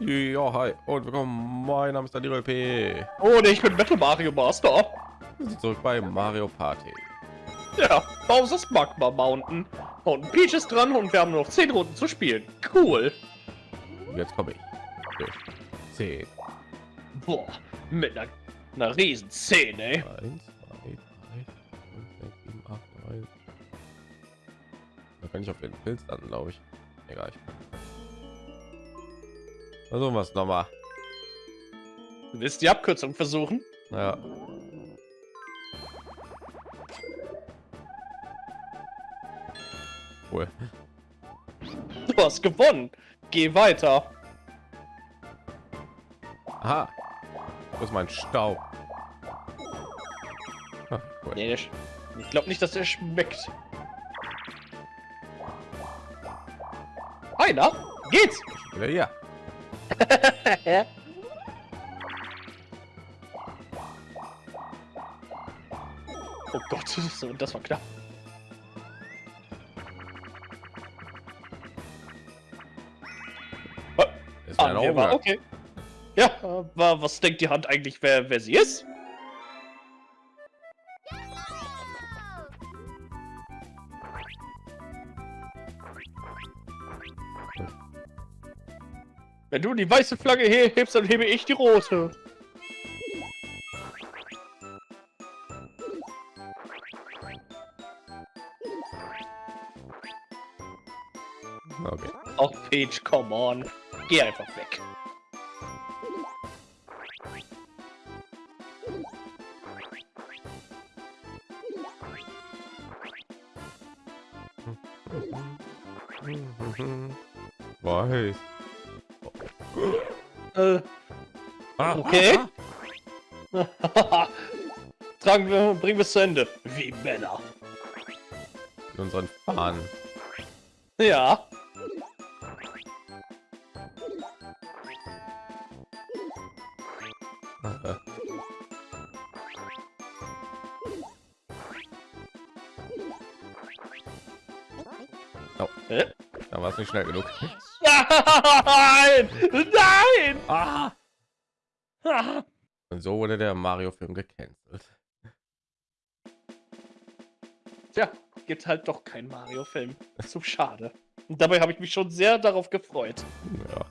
Ja, hi und willkommen. Mein Name ist Daniel P. Und ich bin Metal Mario Master. Wir sind zurück bei Mario Party. Ja, Bowser's Magma Mountain. Und Peach ist dran und wir haben nur noch 10 Runden zu spielen. Cool. Jetzt komme ich. Okay. 10. Boah, mit einer, einer riesen Szene. 1, 2, 3, 5, 6, 7, 8, 9. Da kann ich auf den Pilz dann, glaube ich. Egal. Ich Versuchen wir es nochmal. Du willst die Abkürzung versuchen? Ja. Cool. Du hast gewonnen. Geh weiter. Aha. Wo ist mein Staub? Ah, cool. Nee, ich glaube nicht, dass der schmeckt. Einer? Geht's? Ja, ja. oh Gott, so, das war knapp. Ist Ah, war okay. Ja, äh, wa- was denkt die Hand eigentlich, wer, wer sie ist? Wenn du die weiße Flagge he hebst, dann hebe ich die rote. Okay. Auch Peach, come on. Geh einfach weg. Okay. Tragen wir, bringen wir es zu Ende. Wie Männer. Mit unseren Fahnen. Ja. Äh, Hä? Da war es nicht schnell genug. Nein! Nein! Ah! Und so wurde der Mario-Film gecancelt. Tja, gibt halt doch kein Mario-Film. Zu schade. Und dabei habe ich mich schon sehr darauf gefreut. Ja.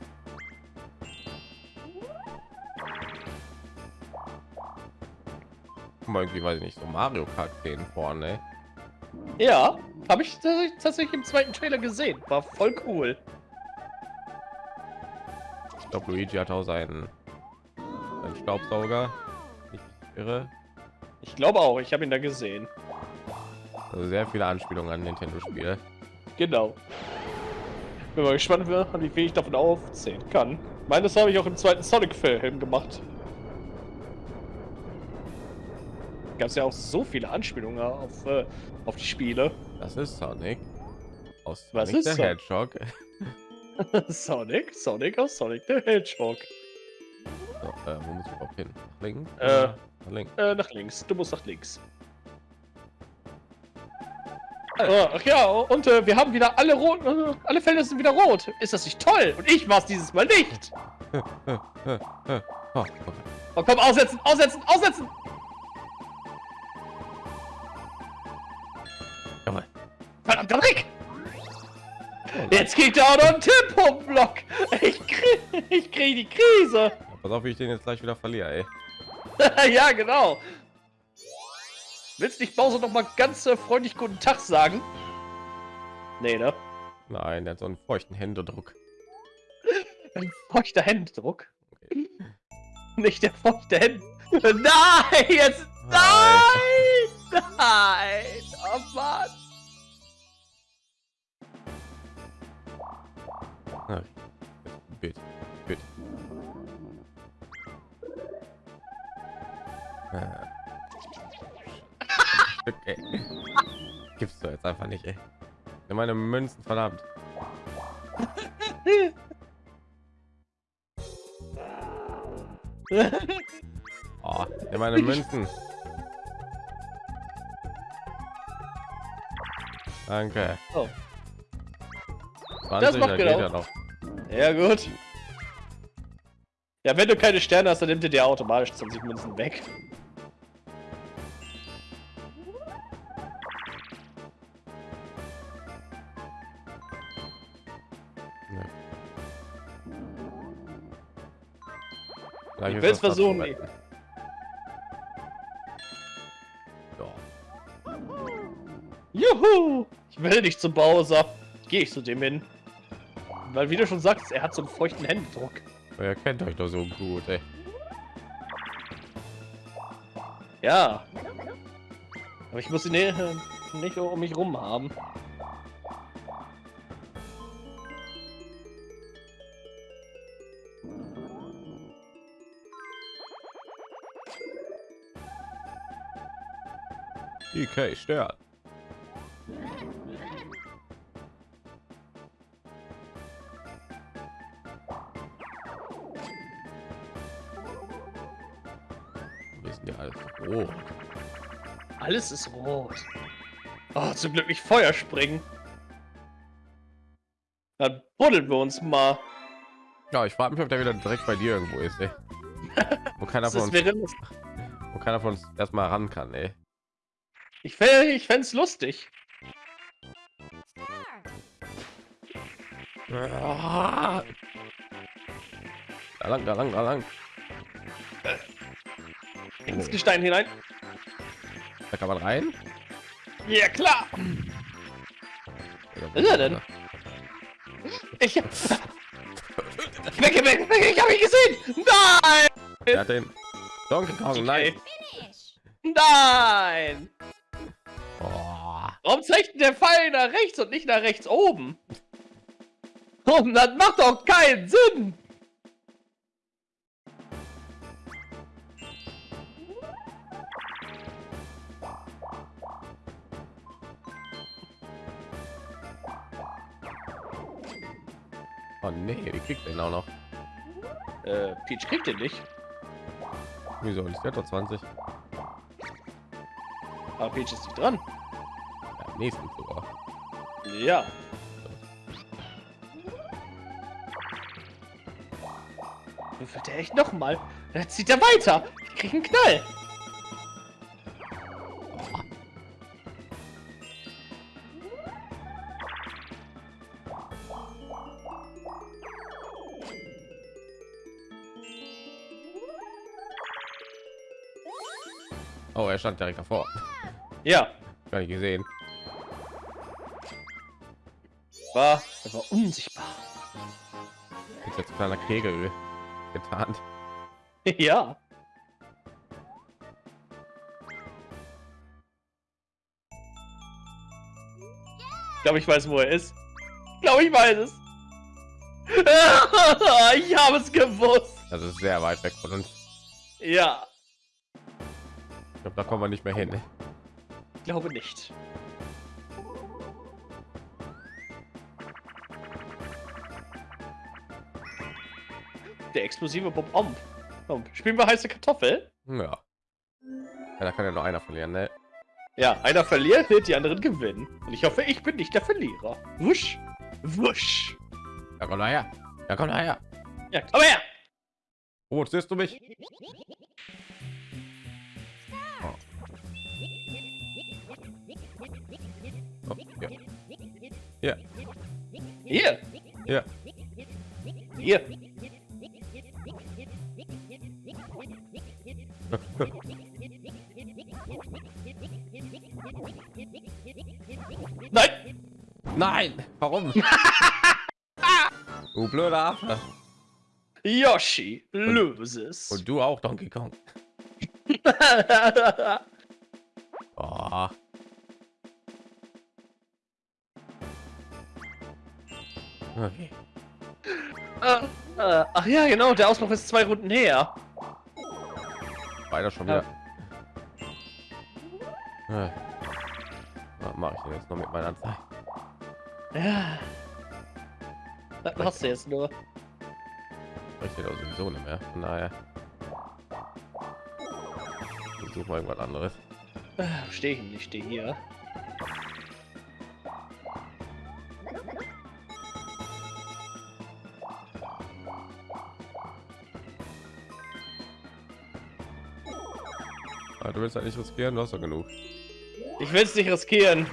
Guck mal, irgendwie weiß ich nicht so Mario Kart 10 vorne. Ja, habe ich tats- tatsächlich im zweiten Trailer gesehen. War voll cool. Ich glaube, Luigi hat auch seinen, seinen Staubsauger. Ich irre. Ich glaube auch, ich habe ihn da gesehen. Also sehr viele Anspielungen an Nintendo-Spiele. Genau. Bin mal gespannt, wer- wie viel ich davon aufzählen kann. Meines habe ich auch im zweiten Sonic-Film gemacht. Gab es ja auch so viele Anspielungen auf, äh, auf die Spiele. Das ist Sonic. Aus Was Sonic ist der Hedgehog. Sonic, Sonic aus Sonic the Hedgehog. So, äh, wo muss ich überhaupt hin? Nach links? Äh. Oder Nach links. Äh, nach links. Du musst nach links. Äh, Ach ja, und äh, wir haben wieder alle rot, äh, alle Felder sind wieder rot. Ist das nicht toll? Und ich war es dieses Mal nicht. Oh. Oh, komm, aussetzen, aussetzen, aussetzen. Jawohl. Verdammter Dreck. Jetzt kriegt er auch noch einen Tempo-Block. Ich krieg, ich krieg die Krise. Pass auf, wie ich den jetzt gleich wieder verliere, ey. ja, genau. Willst nicht Bowser noch mal ganz äh, freundlich guten Tag sagen? Nee, ne? Nein, der hat so einen feuchten Händedruck. Ein feuchter Händedruck. Nicht der feuchte Händ. Nein, jetzt. Nein! Nein! Oh Mann! Ah, Bitte, Äh. Ey. Gibst du jetzt einfach nicht, ey. Nimm meine Münzen, verdammt. Oh, nimm meine Münzen. Danke. Oh. 20, macht da genau. ja noch. Ja, gut. Ja, wenn du keine Sterne hast, dann nimmt er dir automatisch 20 Münzen weg. Will's das versuchen, zu retten. Ja. Juhu! Ich will nicht zum Bowser. Gehe ich zu dem hin. Weil, wie du schon sagst, er hat so einen feuchten Händedruck. Ihr kennt euch doch so gut, ey. Ja. Aber ich muss ihn nicht, nicht um mich rum haben. DK stört. Wir sind ja alles rot. Alles ist rot. Oh, zum Glück nicht Feuer springen. Dann buddeln wir uns mal. Ja, ich frage mich, ob der wieder direkt bei dir irgendwo ist, ey. Wo keiner von uns, wo keiner von uns erstmal ran kann, ey. Ich fände ich fänd's lustig. Da lang, da lang, da lang. Ins Gestein hinein. da kann man rein. Ja, klar. Was ist er denn? Ich. Weg, weg, weg, ich hab ihn gesehen. Nein! Der hat den Donkey Kong, nein. Nein! Warum zeigt denn der Pfeil nach rechts und nicht nach rechts oben? Oh, das macht doch keinen Sinn! oh nee, die kriegt den auch noch. Äh, Peach kriegt den nicht. Wieso nicht? Der hat doch 20. Aber Peach ist nicht dran. Ja, nächsten sogar. Ja. Würfelt er echt noch mal? Jetzt zieht er weiter. Ich krieg einen Knall. Oh, er stand direkt davor. Ja, Gar nicht gesehen. War, er war unsichtbar. Ist jetzt ein kleiner Kegel getarnt. ja. Ich glaube, ich weiß, wo er ist. Ich glaube, ich weiß es. ich habe es gewusst. Das ist sehr weit weg von uns. Ja, Ich glaube, da kommen wir nicht mehr hin. ich glaube nicht. Der explosive Bob Omb. Omb. Spielen wir heiße Kartoffel? Ja. ja da kann ja nur einer verlieren, ne? Ja, einer verliert, die anderen gewinnen. Und ich hoffe, ich bin nicht der Verlierer. Wusch. Wusch. Ja, komm her. Ja, komm her. Ja, komm her. Oh, siehst du mich? Oh. Oh, ja. Hier. Ja. Hier. Nein. Nein! Warum? du blöder Affe. Yoshi loses. Und du auch, Donkey Kong. Oh. Okay. Äh, äh, Ach ja, genau, der Ausbruch ist zwei Runden her. Weiter schon Ja. wieder. Äh. Was mache ich denn jetzt noch mit meiner Zeit? Ja. Das hast du jetzt nur. Ich doch sowieso nicht mehr. Von daher. Ich suche mal irgendwas anderes. Äh, Stehe ich nicht, stehe hier. Du willst halt nicht riskieren, du hast doch genug. Ich will es nicht riskieren.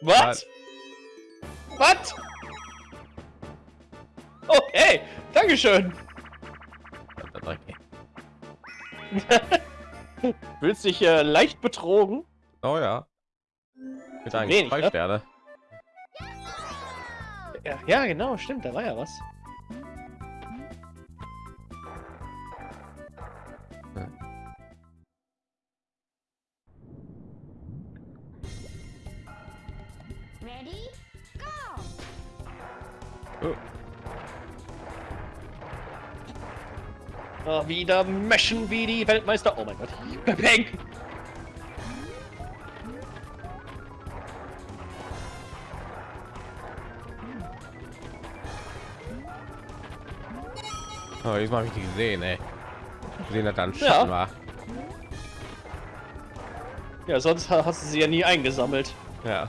Was? Was? Okay, Dankeschön. Fühlst dich äh, leicht betrogen? Oh ja. Mit eigentlich Wenig, ne? Ja, ja, genau, stimmt, da war ja was. Oh, wieder meschen wie die Weltmeister. Oh mein Gott. Bang. oh, diesmal habe ich die gesehen, ey. Gesehen, dass dann Ja. War. Ja, sonst ha- hast du sie ja nie eingesammelt. Ja.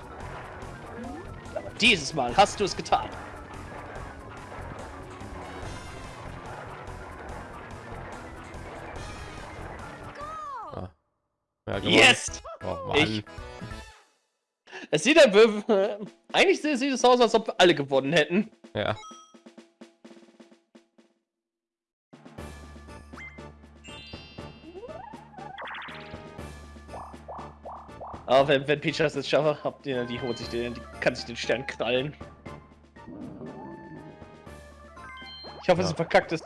Dieses Mal hast du es getan. Mann. Ich- Es sieht ja, eigentlich sieht es aus, als ob wir alle gewonnen hätten. Ja. Aber wenn, wenn Peach das jetzt schafft, habt ihr, die holt sich den, die kann sich den Stern krallen. Ich hoffe, Ja. sie verkackt ist.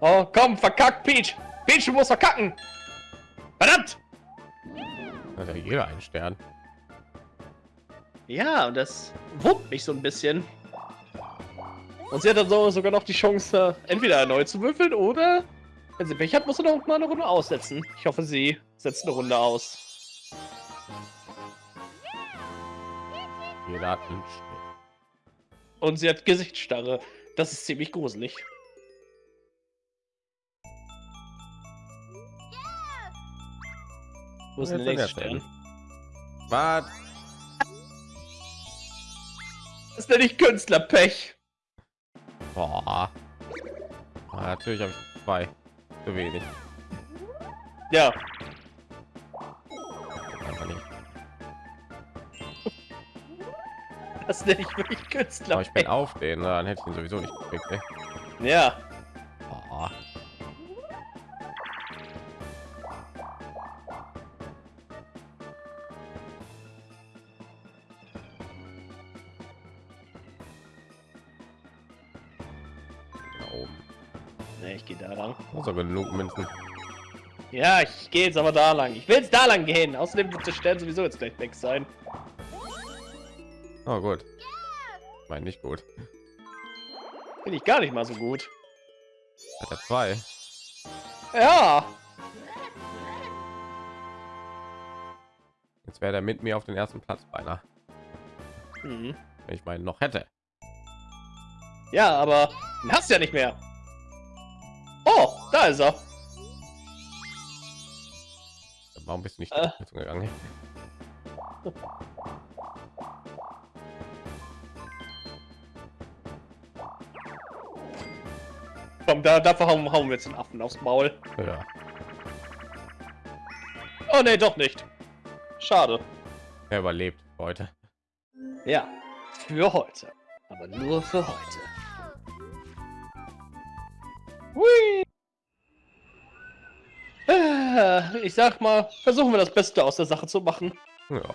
Oh, komm, verkackt, Peach! Peach, du musst verkacken! Verdammt! Hat ja jeder einen Stern. Ja, und das wurmt mich so ein bisschen. Und sie hat dann so, sogar noch die Chance, äh, entweder erneut zu würfeln oder, wenn sie Pech hat, muss sie noch mal eine Runde aussetzen. Ich hoffe, sie setzt eine Runde aus. Jeder hat einen Stern. Und sie hat Gesichtsstarre. Das ist ziemlich gruselig. Wo ist denn der nächste Stern? Was? Das ist ja nicht Künstlerpech. Boah. Ah, natürlich habe ich zwei. Zu wenig. Ja, Einfach nicht. das nenne ich wirklich Aber ich bin auf den, dann hätte ich ihn sowieso nicht gekriegt. Ey. Ja, Ja, ich gehe jetzt aber da lang. Ich will jetzt da lang gehen. Außerdem wird der Stern sowieso jetzt gleich weg sein. Oh gut. Ich meine nicht gut. Finde ich gar nicht mal so gut. Hat er zwei. Ja, Jetzt wäre der mit mir auf den ersten Platz beinahe. mhm. Wenn ich meinen noch hätte. ja, aber den hast du ja nicht mehr. Oh, da ist er. Warum bist du nicht Äh. gegangen? Komm, da, dafür hauen, hauen wir jetzt den Affen aufs Maul. Ja. Oh ne, doch nicht. Schade. Er überlebt heute. Ja, für heute. Aber nur für heute. Hui. Ich sag mal, versuchen wir das Beste aus der Sache zu machen. Ja.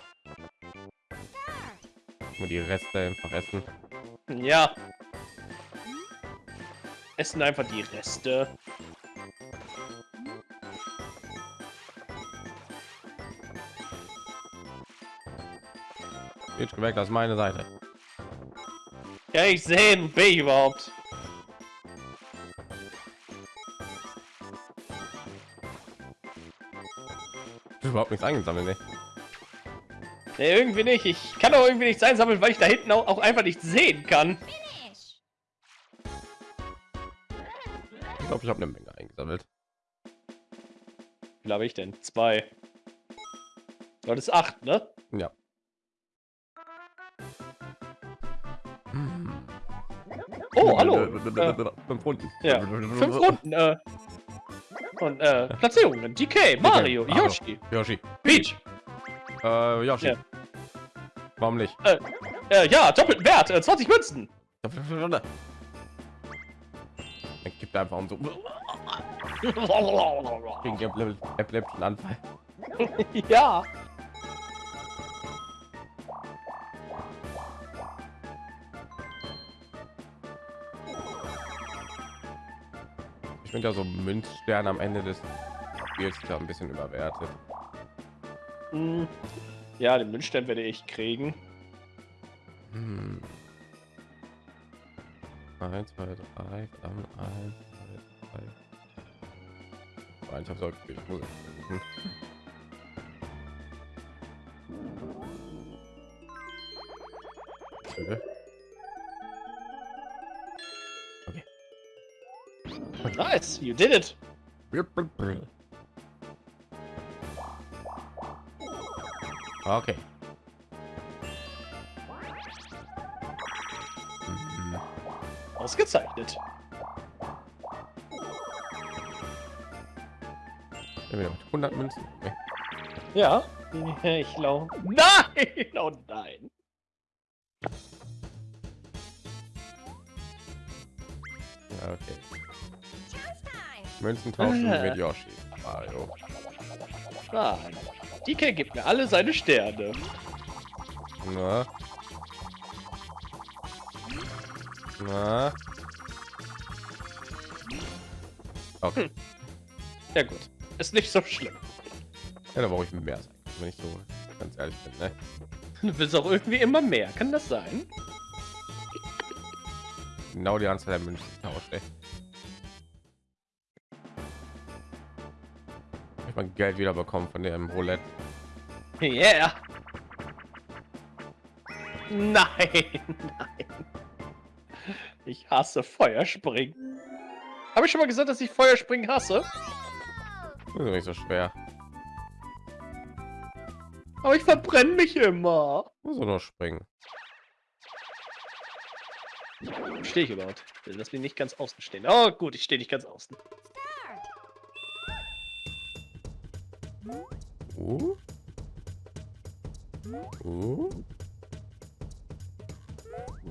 Nur die Reste einfach essen. Ja. Essen einfach die Reste. Jetzt gemerkt, das ist meine Seite. Ja, ich sehe, bin ich überhaupt? Überhaupt nichts eingesammelt, ne? Nee, irgendwie nicht. Ich kann auch irgendwie nichts einsammeln, weil ich da hinten auch, auch einfach nicht sehen kann. Ich glaube, ich habe eine Menge eingesammelt. Wie habe ich denn? Zwei. Das ist acht, ne? Ja. Hm. Oh, hallo. Äh, Fünf Runden. ja, fünf Runden. Äh, Und äh, Platzierungen. DK, Mario, Mario. Yoshi, Yoshi. Peach. Äh, Yoshi. Ja. Warum nicht? Äh, ja, doppelten Wert, äh, 20 Münzen. Dann gibt einfach um so gegen epileptischen Anfall. ja. Ich finde ja so Münzstern am Ende des Spiels ja ein bisschen überwertet. Hm. Ja, den Münzstern werde ich kriegen. Hm. Eins, zwei, drei, dann eins, zwei, drei. Eins, ich habe ich Nice, you did it. Okay. Ausgezeichnet. Mit 100 Münzen. Okay. Ja. Ich glaube. Nein! Oh nein. Münzen tauschen mit Yoshi. Mario. Nein. DK gibt mir alle seine Sterne. Na. Na. Okay. Ja gut. Ist nicht so schlimm. Ja, da brauche ich mehr sein, wenn ich so ganz ehrlich bin, ne? Du willst auch irgendwie immer mehr. Kann das sein? Genau die Anzahl der Münzen tauscht, ey. Mein Geld wieder bekommen von dem Roulette. Yeah. Nein, nein. Ich hasse Feuerspringen. Habe ich schon mal gesagt, dass ich Feuerspringen hasse? Das ist nicht so schwer. Aber ich verbrenne mich immer. Muss nur noch springen. Stehe ich überhaupt? Lass mich nicht ganz außen stehen. Oh gut, ich stehe nicht ganz außen. Uh. Uh.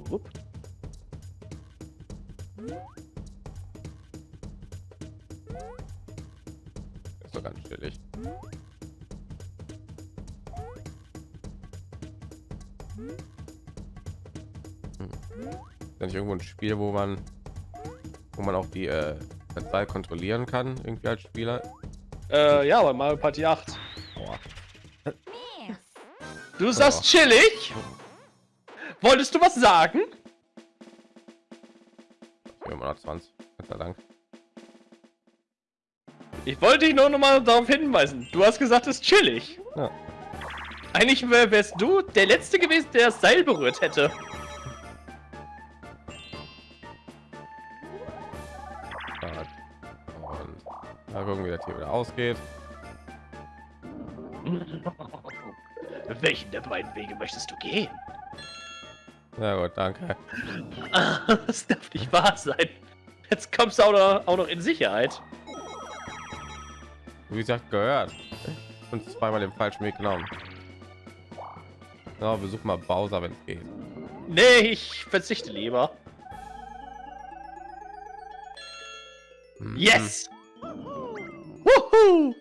Wupp. Ist doch ganz chillig. Hm. Ist nicht irgendwo ein Spiel, wo man, wo man auch die äh, Zahl kontrollieren kann, irgendwie als Spieler? Äh, ja, bei Mario Party 8. Boah. Du sagst chillig? Wolltest du was sagen? 420. Gott sei Dank. Ich wollte dich nur noch mal darauf hinweisen. Du hast gesagt, es ist chillig. Ja. Eigentlich wär- wärst du der Letzte gewesen, der das Seil berührt hätte. Mal gucken, wie das hier wieder ausgeht. Welchen der beiden Wege möchtest du gehen? Ja gut, danke. Das darf nicht wahr sein. Jetzt kommst du auch noch, auch noch in Sicherheit. Wie gesagt, gehört. Und zweimal den falschen Weg genommen. Ja, besuch mal Bowser, wenn es geht. Nee, ich verzichte lieber. Hm, Yes! Wuhu!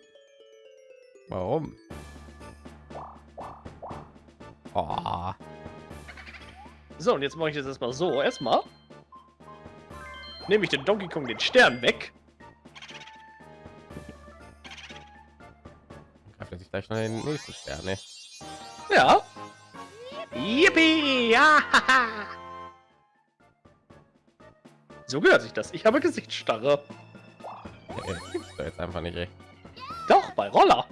Warum? Oh, So, und jetzt mache ich das erstmal so. Erstmal nehme ich den Donkey Kong den Stern weg. greift er sich gleich noch den nächsten Stern, ne? Ja. Yippie! Ja! So gehört sich das. Ich habe Gesichtsstarre. Doch jetzt einfach nicht, ey. Doch, bei Roller.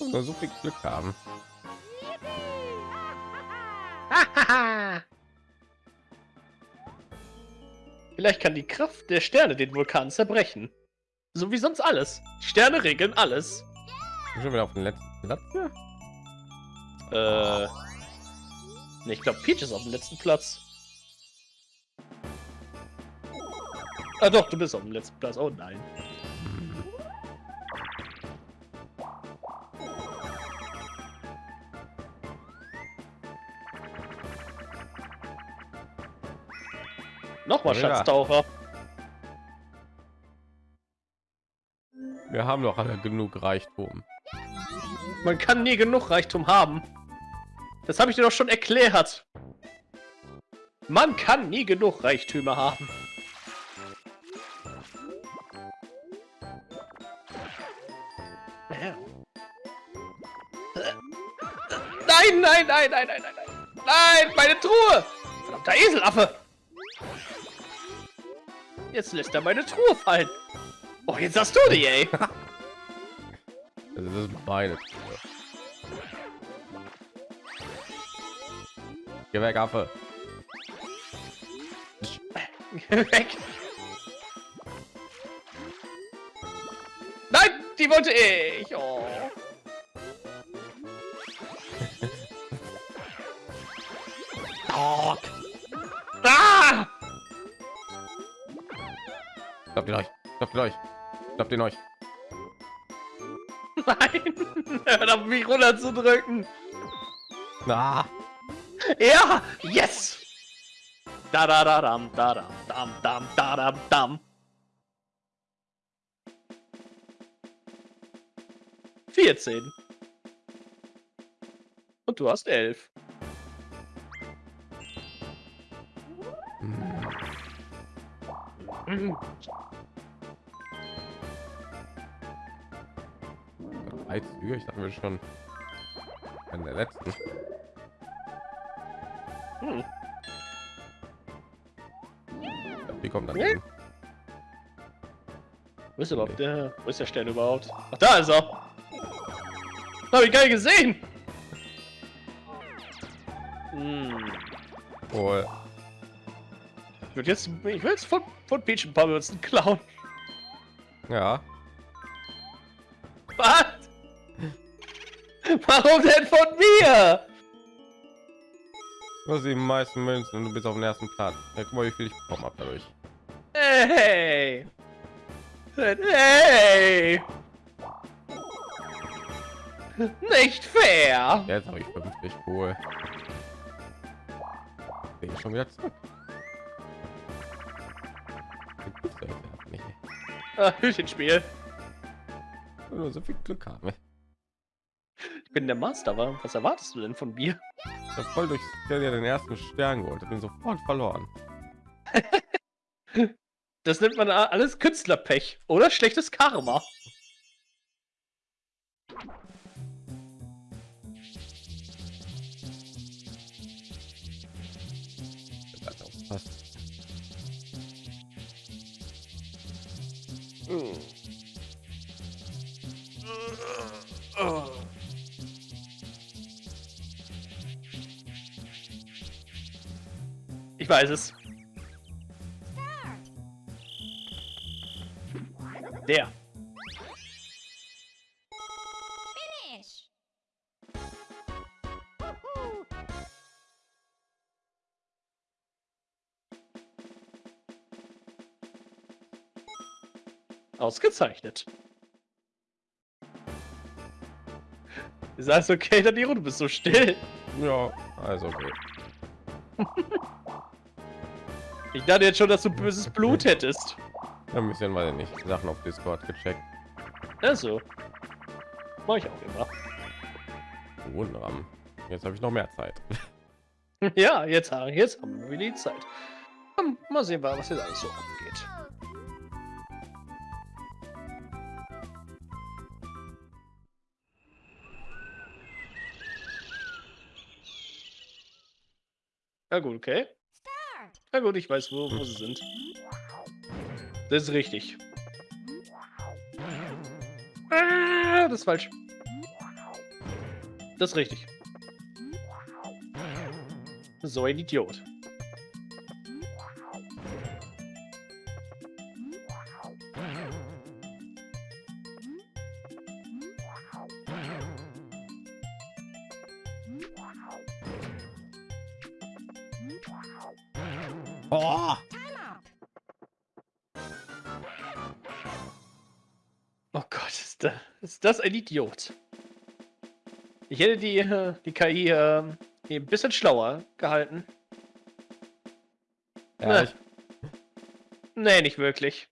Nur so viel Glück haben. Vielleicht kann die Kraft der Sterne den Vulkan zerbrechen. So wie sonst alles. Die Sterne regeln alles. Schon wieder auf den letzten Platz. Ja. Äh. Ich glaube, Peach ist auf dem letzten Platz. Ah doch, du bist auf dem letzten Platz. Oh nein. Nochmal Ja. Schatztaucher. Wir haben doch alle genug Reichtum. Man kann nie genug Reichtum haben. Das habe ich dir doch schon erklärt. Man kann nie genug Reichtümer haben. Nein, nein, nein, nein, nein, nein, nein. Nein, meine Truhe! Verdammter Eselaffe! Jetzt lässt er meine Truhe fallen. Oh, jetzt hast du die, ey. Das ist meine Truhe. Geh weg, Affe. Weg. Die wollte ich. Oh. Dog. Ah! Klappt ihn euch. Klappt ihn euch. Klappt ihn euch. Nein! Hör auf mich runterzudrücken. Na, Ja! Yes! Da da da dam da dam dam dam da dam dam. Vierzehn. Und du hast elf. Mhm. drei Züge. Ich dachte wir schon an der letzten. Hm. Wie kommt das? Hin? Wo ist überhaupt der? Wo ist der Stern überhaupt? Ach, da ist er! Hab ich geil gesehen! Hm. Wohl. Ich würde jetzt, ich will jetzt von, von Peach ein paar Münzen klauen. Ja. Was? Warum denn von mir? Du hast die meisten Münzen und du bist auf dem ersten Platz. Ja, guck mal, wie viel ich bekommen habe dadurch. Hey! Hey! Nicht fair! Jetzt habe ich 50 cool. Bin ich schon wieder zurück. Ah, Hütchenspiel. Nur so viel Glück haben. Ich bin der Master, wa? Was erwartest du denn von mir? Ich habe voll durch den ersten Stern geholt. Bin sofort verloren. Das nennt man alles Künstlerpech oder schlechtes Karma. Weiß es. Der. Ausgezeichnet. Ist alles okay, Daniro? Du bist so still. Ja, also okay. Ich dachte jetzt schon, dass du böses Blut hättest. Ein bisschen, weil ich nicht Sachen auf Discord gecheckt. Also. Mach ich auch immer. Wunderbar. Jetzt habe ich noch mehr Zeit. Ja, jetzt, jetzt haben wir die Zeit. Mal sehen, was jetzt alles so abgeht. Ja gut, okay. Ja gut, ich weiß, wo, wo sie sind. Das ist richtig. Ah, das ist falsch. Das ist richtig. So ein Idiot. Das ein Idiot. Ich hätte die, äh, die KI äh, ein bisschen schlauer gehalten. Ja, Ne. ich, Nee, nicht wirklich.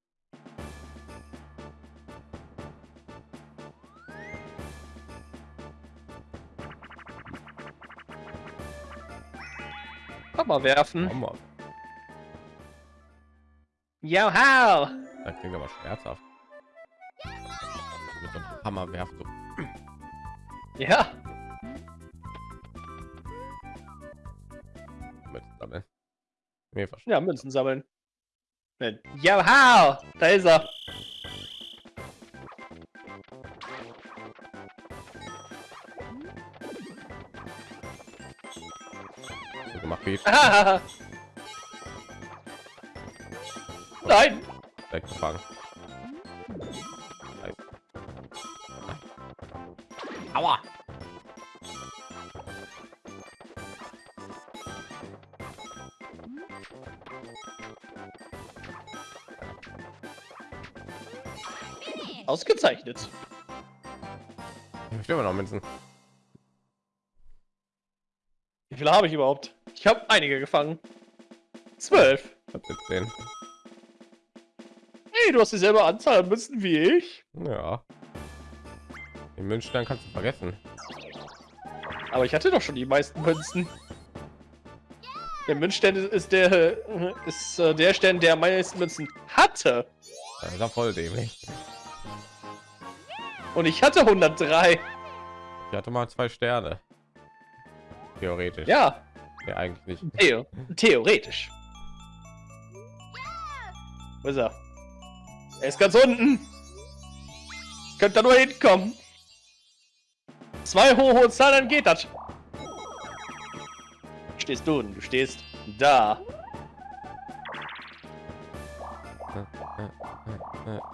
Hammer werfen. Hammer. Joha! Das klingt aber schmerzhaft. Hammer werft so. Ja, Mit sammeln. Nee, ja, Münzen sammeln. Ne, Joha! Da ist er. So gemacht wie. Nein! weggefangen. Aua! Ausgezeichnet. Ich will immer noch Münzen. Wie viele habe ich überhaupt? Ich habe einige gefangen. Zwölf. Hey, du hast dieselbe Anzahl an Münzen wie ich. Ja. Den Münzstein kannst du vergessen. Aber ich hatte doch schon die meisten Münzen. Der Münzstern ist, der ist äh, der Stern, der meisten Münzen hatte. Das ist ja voll dämlich. Und ich hatte 103. Ich hatte mal zwei Sterne. Theoretisch. Ja, Nee, eigentlich nicht. Theo theoretisch. Wo ist er? Er ist ganz unten. Könnt da nur hinkommen. Zwei hohe Zahlen, dann geht das. Stehst du? Du stehst da.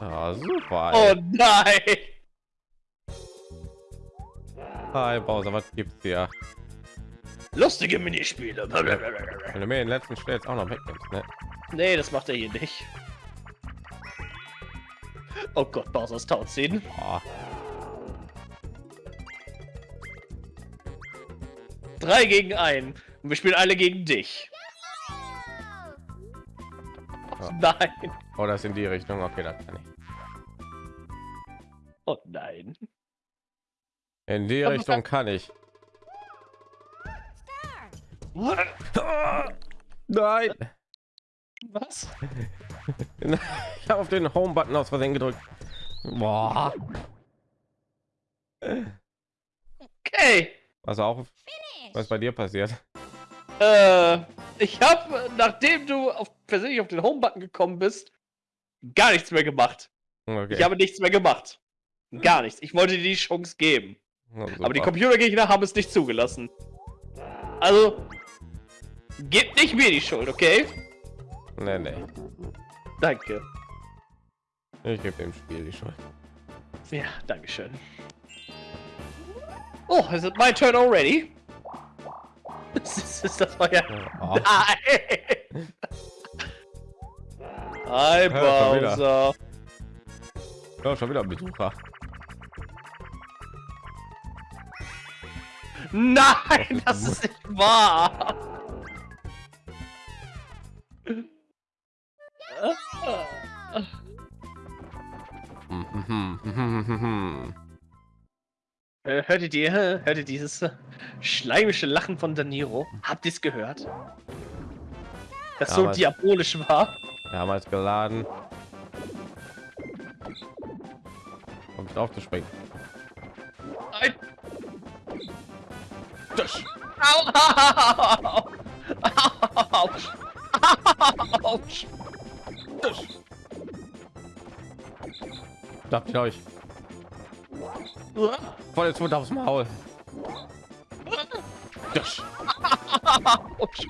Ah, super. Oh ey. nein! Hi Bowser, was gibt's hier? Lustige Minispiele. Wenn du mir den letzten Stell jetzt auch noch wegnimmst, ne? Nee, das macht er hier nicht. Oh Gott, Bowser's Tauziehen. Boah. Drei gegen einen. Und wir spielen alle gegen dich. Ja. Nein. Oh, das in die Richtung. Okay, das kann ich. Oh nein. In die Richtung kann ich. Nein! Was? Ich habe auf den Home-Button aus Versehen gedrückt. Boah. Okay. Was auch, was bei dir passiert? Äh, ich habe, nachdem du auf, persönlich auf den Home-Button gekommen bist, gar nichts mehr gemacht. Okay. Ich habe nichts mehr gemacht. Gar nichts. Ich wollte dir die Chance geben. Ja, Aber die. Computergegner haben es nicht zugelassen. Also, gebt nicht mir die Schuld, okay? Nee, nee. Danke. Ich gebe dem Spiel die Schuld. Ja, dankeschön. Oh, is it my turn already? Das ist, das euer... Oh, Nein! Hi, schon wieder. Bowser. ja, schon wieder ein Besucher. Nein, das ist nicht wahr. Äh, Hört ihr die, hört ihr dieses äh, schleimische Lachen von Daniro? Habt ihr es gehört? Das Ja, so diabolisch war? Wir haben als geladen. Um drauf zu springen. Nein. Das. Au, au, Autsch. Autsch. Das. Darf ich euch voll jetzt Mund aufs Maul. Das. Autsch.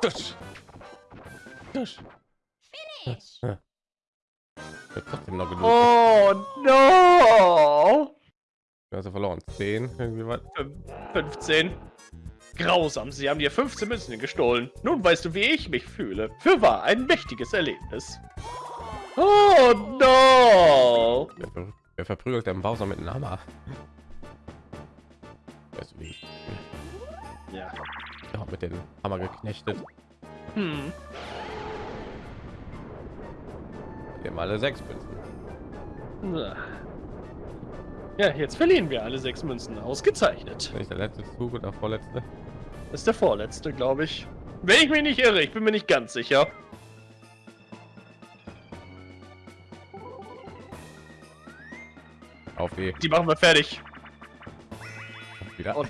Das. Das. Finish. Wird trotzdem noch genug. Oh no! Also verloren. 10 irgendwie was. Fün- 15. Grausam, sie haben dir 15 Münzen gestohlen. Nun weißt du, wie ich mich fühle. Für wahr, ein mächtiges Erlebnis. Oh no! Wer verprügelt den Bowser mit einem Hammer? Weißt du wie? ich- Ja. Ja, mit dem Hammer geknechtet. Hm. Wir haben alle sechs Münzen. Ja, jetzt verlieren wir alle sechs Münzen. Ausgezeichnet. Nicht der letzte Zug oder vorletzte. Das ist der vorletzte, glaube ich. Wenn ich mich nicht irre, ich bin mir nicht ganz sicher. Auf wie Die machen wir fertig. wieder. Und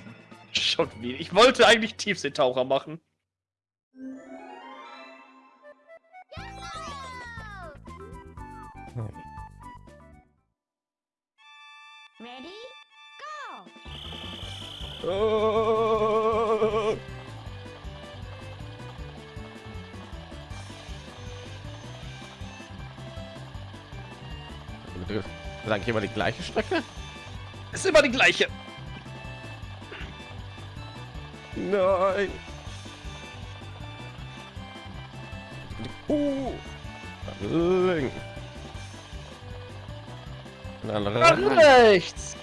schon wieder. Ich wollte eigentlich Tiefseetaucher machen. Ready? Go! Oh. Sag ich immer die gleiche Strecke? Ist immer die gleiche. Nein. Uh. Link. Dann Nach rein. rechts.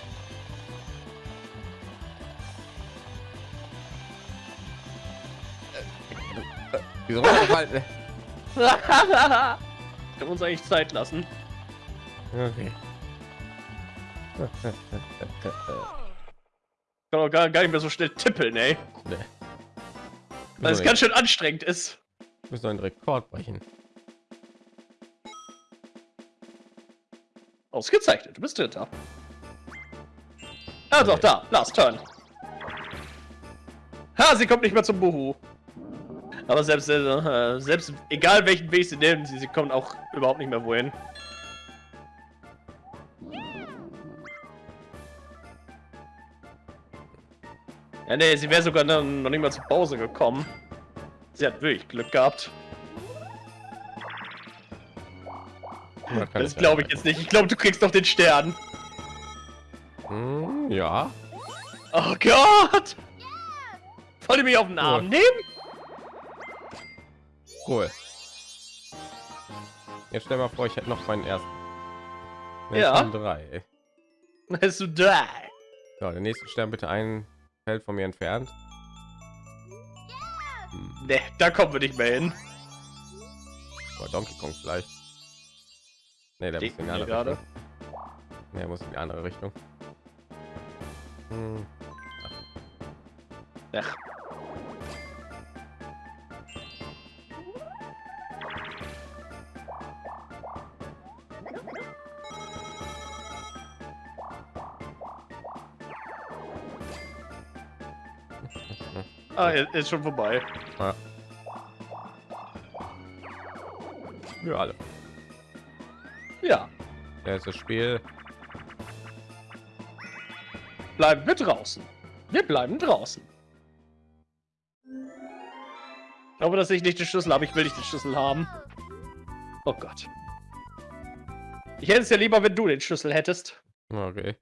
Wieso runtergefallen? Können wir uns eigentlich Zeit lassen. Okay. Kann auch gar, gar nicht mehr so schnell tippeln, ey. Nee. Weil es ganz schön anstrengend ist. Wir müssen einen Rekord brechen. Ausgezeichnet, du bist Dritter. Ah, doch, da. Last Turn. Ha, sie kommt nicht mehr zum Buhu. Aber selbst, äh, selbst egal welchen Weg sie nehmen, sie, sie kommen auch überhaupt nicht mehr wohin. Ja, nee, sie wäre sogar noch nicht mal zur Pause gekommen. Sie hat wirklich Glück gehabt. Ja, Das glaube ich jetzt nicht. Ich glaube, du kriegst doch den Stern. Hm, ja. Oh Gott! Wollt ihr mich auf den Arm Cool. nehmen? Cool. Jetzt stell mal vor, ich hätte noch meinen ersten. Jetzt Ja. drei. Bist du da? So, der nächste Stern bitte ein Feld von mir entfernt. Hm, Ne, da kommen wir nicht mehr hin. oder Donkey Kong vielleicht. Nee, der muss in die andere gerade. Richtung. Nee, er muss in die andere Richtung. Hm, Ach, ah, ist ist schon vorbei. wir alle. Ja, Ja, ist das Spiel. bleiben wir draußen. Wir bleiben draußen. Ich glaube, dass ich nicht den Schlüssel habe. Ich will nicht den Schlüssel haben. Oh Gott. Ich hätte es ja lieber, wenn du den Schlüssel hättest. Okay.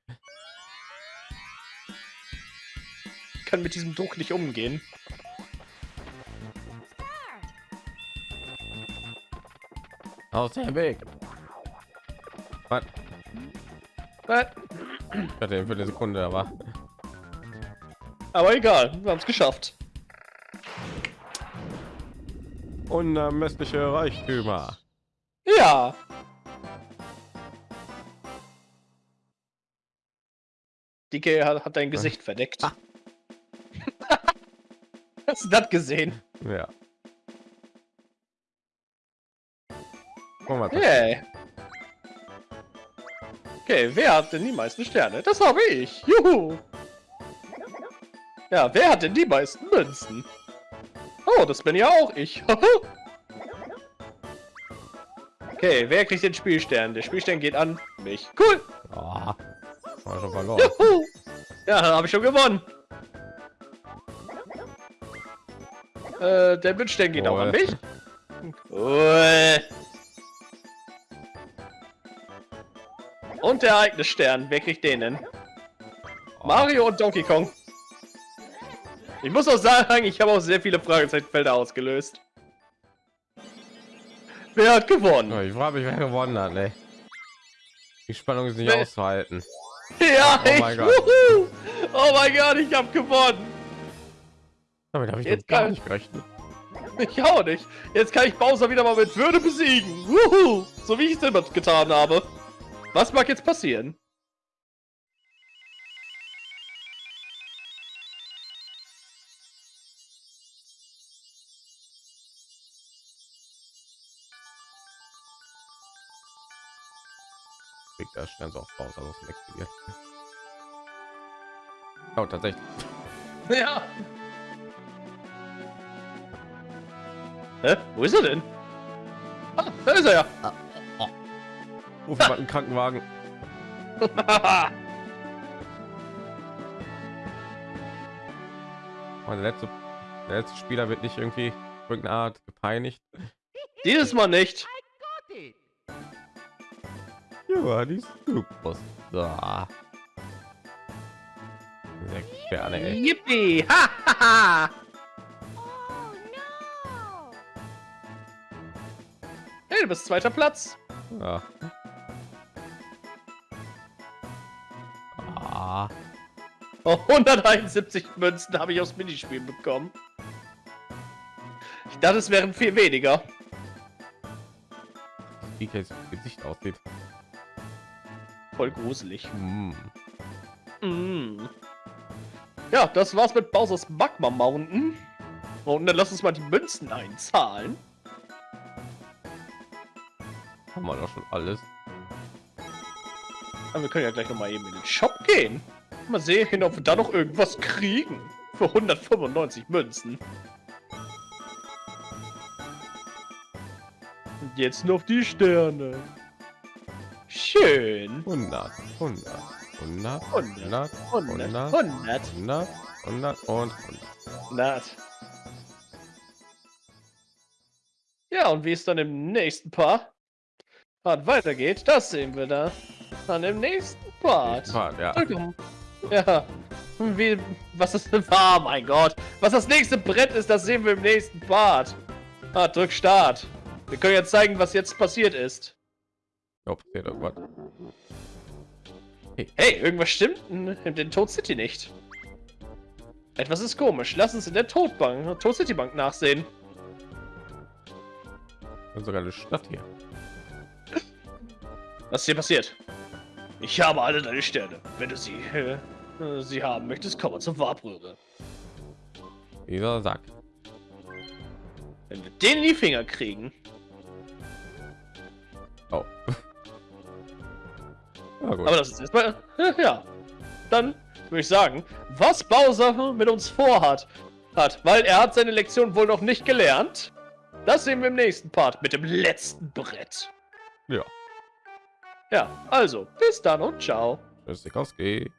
Kann mit diesem Druck nicht umgehen. Aus dem Weg. Was? Äh, Ich hatte für eine Sekunde, aber Aber egal, wir haben es geschafft. unermessliche Reichtümer. Ja. Dicke hat, hat dein Gesicht verdeckt. Hast du das gesehen? Ja. Guck mal, Hey. Okay, wer hat denn die meisten Sterne? Das habe ich. Juhu. Ja, wer hat denn die meisten Münzen? Oh, das bin ja auch ich. okay, wer kriegt den Spielstern? Der Spielstern geht an mich. Cool. Oh, war schon verloren. Juhu. Ja, habe ich schon gewonnen. Äh, der Münzstern geht auch an mich. Und der Ereignisstern. Wer kriegt den denn? Mario und Donkey Kong. Ich muss auch sagen, ich habe auch sehr viele Fragezeichenfelder ausgelöst. Wer hat gewonnen? Oh, ich frage mich, wer gewonnen hat, ne? Die Spannung ist nicht Nee. auszuhalten. Ja, Oh ich, mein Gott. Oh mein Gott, ich habe gewonnen. Damit habe ich Jetzt gar nicht gerechnet. Ich auch nicht. Jetzt kann ich Bowser wieder mal mit Würde besiegen. Wuhu. So wie ich es immer getan habe. Was mag jetzt passieren? Kriegt der Stern so auf also es explodiert. Oh, tatsächlich. Ja. Hä? Wo ist er denn? Ah, da ist er ja. Ruf mal einen Krankenwagen. Mein letzte, der letzte Spieler wird nicht irgendwie irgendeine Art gepeinigt. Dieses Mal nicht. Ja, die Superstar. Sechs Sterne, ey. Yippie! Ha, ha, ha. Du bist zweiter Platz. Ja. Ah, Oh, 171 Münzen habe ich aus Minispielen bekommen. Ich dachte, es wären viel weniger. wie jetzt Gesicht aussieht. Voll gruselig. Hm. Mm. Ja, das war's mit Bowser's Magma Mountain. Und dann lass uns mal die Münzen einzahlen. Haben wir doch schon alles. Aber wir können ja gleich noch mal eben in den Shop gehen. Mal sehen, ob wir da noch irgendwas kriegen. Für 195 Münzen. Und jetzt noch die Sterne. Schön. 100, 100, 100, 100, 100, 100, 100, 100, 100, 100 und 100. 100. Ja, und wie es dann im nächsten Part Part weitergeht, das sehen wir da. Dann im nächsten Part. Part, ja. Willkommen. Ja. Wie, was ist war, mein Gott. Was das nächste Brett ist, das sehen wir im nächsten Part. Ah, drück Start. Wir können jetzt zeigen, was jetzt passiert ist. Oh, passiert irgendwas. Hey, irgendwas stimmt in, den Toad City nicht. Etwas ist komisch. Lass uns in der Toadbank, Toad City Bank nachsehen. Das ist sogar eine Stadt hier. Was ist hier passiert? Ich habe alle deine Sterne. Wenn du sie, äh, sie haben möchtest, komm mal zur Warbröhre. Dieser Sack. Wenn wir den in die Finger kriegen, Oh. ja. Aber das ist erstmal. Ja. Dann würde ich sagen, was Bowser mit uns vorhat. Hat, weil er hat seine Lektion wohl noch nicht gelernt. Das sehen wir im nächsten Part mit dem letzten Brett. Ja. Ja, also, bis dann und ciao. Tschüss, Sikowski.